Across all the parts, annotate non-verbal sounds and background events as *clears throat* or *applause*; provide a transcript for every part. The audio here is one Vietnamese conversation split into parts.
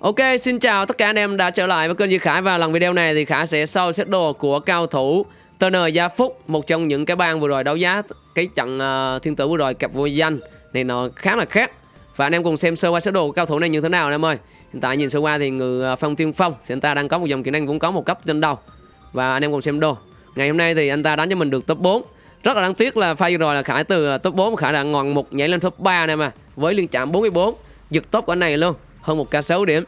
Ok, xin chào tất cả anh em đã trở lại với kênh Duy Khải và lần video này thì Khải sẽ soi xét đồ của cao thủ TN Gia Phúc, một trong những cái bang vừa rồi đấu giá cái trận uh, thiên tử vừa rồi cặp vô danh này nó khá là khác. Và anh em cùng xem sơ qua xét đồ của cao thủ này như thế nào anh em ơi. Hiện tại nhìn sơ qua thì người ờ, Phong Tiên Phong thì anh ta đang có một dòng kỹ năng cũng có một cấp trên đầu. Và anh em cùng xem đồ. Ngày hôm nay thì anh ta đánh cho mình được top 4. Rất là đáng tiếc là pha vừa rồi là Khải từ ờ, top 4 Khải đã ngọn một nhảy lên top 3 này mà với liên chạm 44 giật top của anh này luôn hơn một k 6 điểm.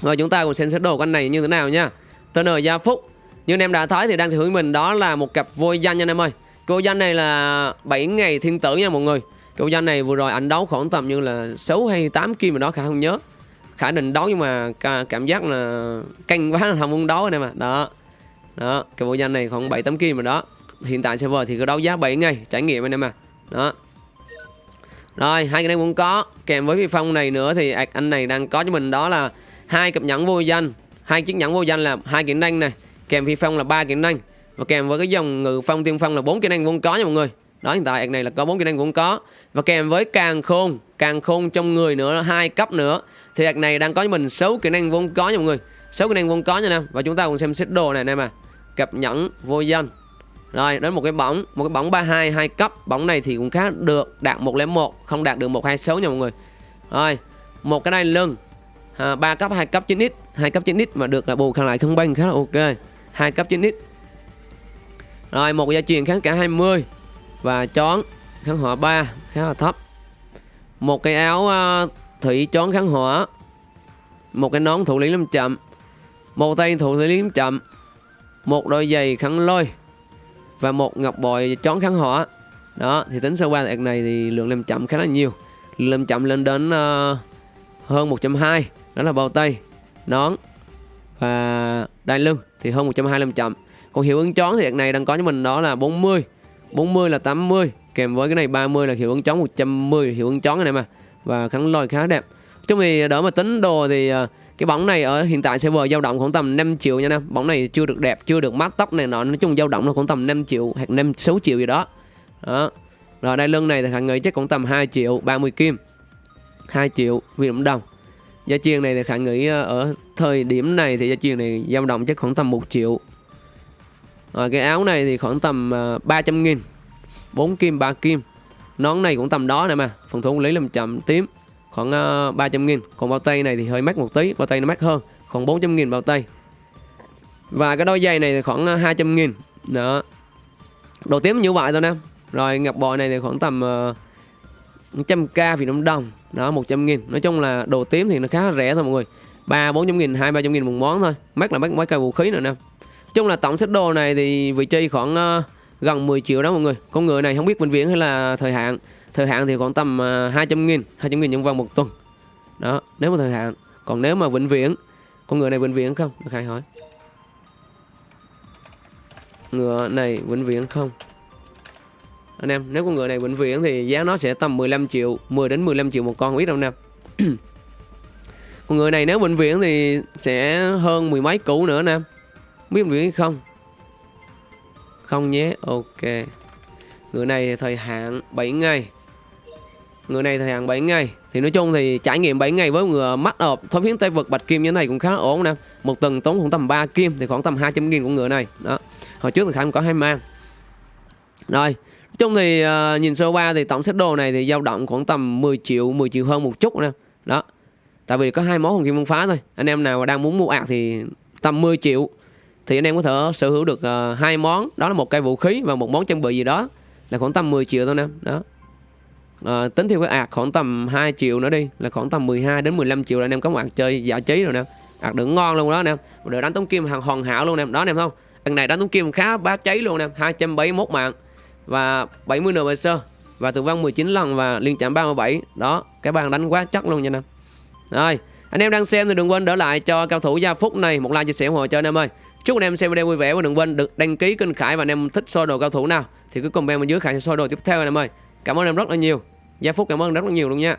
Và chúng ta cùng xem xét đồ của anh này như thế nào nha. Tên TN Gia Phúc. Như anh em đã thấy thì đang sở hữu mình đó là một cặp vô danh nha anh em ơi. Cô danh này là 7 ngày thiên tử nha mọi người. Cô danh này vừa rồi ảnh đấu khoảng tầm như là 6 hay 8 kim mà đó, Khả không nhớ. Khả định đấu nhưng mà cảm giác là canh quá là *laughs* không muốn đấu anh em ạ. Đó. Đó, Cái bộ danh này khoảng 7-8 kim mà đó. Hiện tại server thì có đấu giá 7 ngày, trải nghiệm anh em à Đó rồi, hai cái này cũng có. Kèm với phi phong này nữa thì anh này đang có cho mình đó là hai cặp nhẫn vô danh. Hai chiếc nhẫn vô danh là hai kỹ năng này. Kèm phi phong là ba kỹ năng và kèm với cái dòng ngự phong tiên phong là bốn kỹ năng vốn có nha mọi người. Đó, hiện tại này là có bốn kỹ năng vốn có. Và kèm với càng khôn càng khôn trong người nữa là hai cấp nữa, thì ạc này đang có cho mình sáu kỹ năng vốn có nha mọi người. Sáu kỹ năng vốn có nha nè và chúng ta cùng xem set đồ này nè mà. Cặp nhẫn vô danh rồi đến một cái bóng một cái bóng 32 hai cấp. Bóng này thì cũng khá được đạt 101 không đạt được 126 nha mọi người. Rồi một cái này lưng. À, 3 cấp 2 cấp 9x 2 cấp 9x mà được là bù khăn lại không banh khá là ok. 2 cấp 9x rồi một gia truyền kháng cả 20 và chón kháng hỏa 3 khá là thấp. Một cái áo uh, thủy chón kháng hỏa. Một cái nón thủ lý lâm chậm. Một tay thủ lý lâm chậm. Một đôi giày kháng lôi và một ngọc bội chón kháng hỏa đó thì tính sơ qua đợt này thì lượng làm chậm khá là nhiều. Lượng làm chậm lên đến uh, hơn 120 đó là bao tay nón và đai lưng thì hơn 125 chậm. Còn hiệu ứng chón thì đợt này đang có cho mình đó là 40 40 là 80 kèm với cái này 30 là hiệu ứng chón 110 hiệu ứng chón này mà và kháng lôi khá đẹp. Chung thì đỡ mà tính đồ thì uh, cái bóng này ở hiện tại server dao động khoảng tầm 5 triệu nha em bóng này chưa được đẹp, chưa được mát tóc này nọ. Nói chung dao động là khoảng tầm 5 triệu hoặc 5 6 triệu gì đó. Đó. Rồi đây lưng này thì khẳng nghĩ chắc cũng tầm 2 triệu 30 kim. 2 triệu Việt Nam đồng. Gia truyền này thì khẳng nghĩ ờ, ở thời điểm này thì gia truyền này dao động chắc khoảng tầm 1 triệu. Rồi cái áo này thì khoảng tầm ờ, 300 nghìn. 4 kim 3 kim. Nón này cũng tầm đó nè mà. Phần thủ lý làm chậm tím khoảng ờ, uh, 300 nghìn. Còn bao tay này thì hơi mắc một tí bao tay nó mắc hơn. Khoảng 400 nghìn bao tay. Và cái đôi giày này thì khoảng 200 ờ, nghìn. Đó. Đồ tím như vậy thôi nè. Rồi ngập bội này thì khoảng tầm ờ, uh, 100k Việt Nam đồng. Đó 100 nghìn. Nói chung là đồ tím thì nó khá rẻ thôi mọi người. Ba bốn trăm nghìn hai ba trăm nghìn một món thôi. Mắc là mắc mấy cây vũ khí nữa nè. Chung là tổng set đồ này thì vị trí khoảng uh, gần 10 triệu đó mọi người. Con người này không biết vĩnh viễn hay là thời hạn thời hạn thì khoảng tầm à, 200 nghìn 200 nghìn nhân vòng một tuần. Đó, nếu mà thời hạn. Còn nếu mà vĩnh viễn, con ngựa này vĩnh viễn không? Được khai hỏi. Ngựa này vĩnh viễn không? Anh em, nếu con ngựa này vĩnh viễn thì giá nó sẽ tầm 15 triệu 10 đến 15 triệu một con, không biết đâu anh em. *clears throat* Con ngựa này nếu vĩnh viễn thì sẽ hơn mười mấy cũ nữa nè biết vĩnh viễn không? Không nhé, ok. Ngựa này thời hạn 7 ngày. Người này thời hạn 7 ngày. Thì nói chung thì trải nghiệm 7 ngày với người mắt ộp Thói phiến tay vật bạch kim như thế này cũng khá ổn nè. Một tuần tốn khoảng tầm 3 kim Thì khoảng tầm 200 nghìn của người này. Đó. Hồi trước thì Khải có hai mang. Rồi Nói chung thì uh, nhìn sơ qua thì tổng set đồ này thì dao động khoảng tầm 10 triệu 10 triệu hơn một chút nè. Đó. Tại vì có hai món hồng kim phá thôi. Anh em nào đang muốn mua ạc thì tầm 10 triệu. Thì anh em có thể sở hữu được uh, hai món. Đó là một cây vũ khí và một món trang bị gì đó. Là khoảng tầm 10 triệu thôi nè. Đó à, tính theo cái ạc khoảng tầm 2 triệu nữa đi là khoảng tầm 12 đến 15 triệu là anh em có một ạc chơi giải trí rồi nè. Ạc đựng ngon luôn đó nè được đánh tống kim hàng hoàn hảo luôn nè đó anh em không? Lần này đánh tống kim khá bá cháy luôn nè 271 mạng và 70 NPC và tử vong 19 lần và liên chạm 37 đó cái bàn đánh quá chắc luôn nha anh em. Rồi anh em đang xem thì đừng quên đỡ lại cho cao thủ gia phúc này một like chia sẻ ủng hộ cho anh em ơi. Chúc anh em xem video vui vẻ và đừng quên được đăng ký kênh khải và anh em thích soi đồ cao thủ nào thì cứ comment bên dưới khải sẽ soi đồ tiếp theo anh em ơi. Cảm ơn em rất là nhiều. Gia Phúc cảm ơn rất là nhiều luôn nha.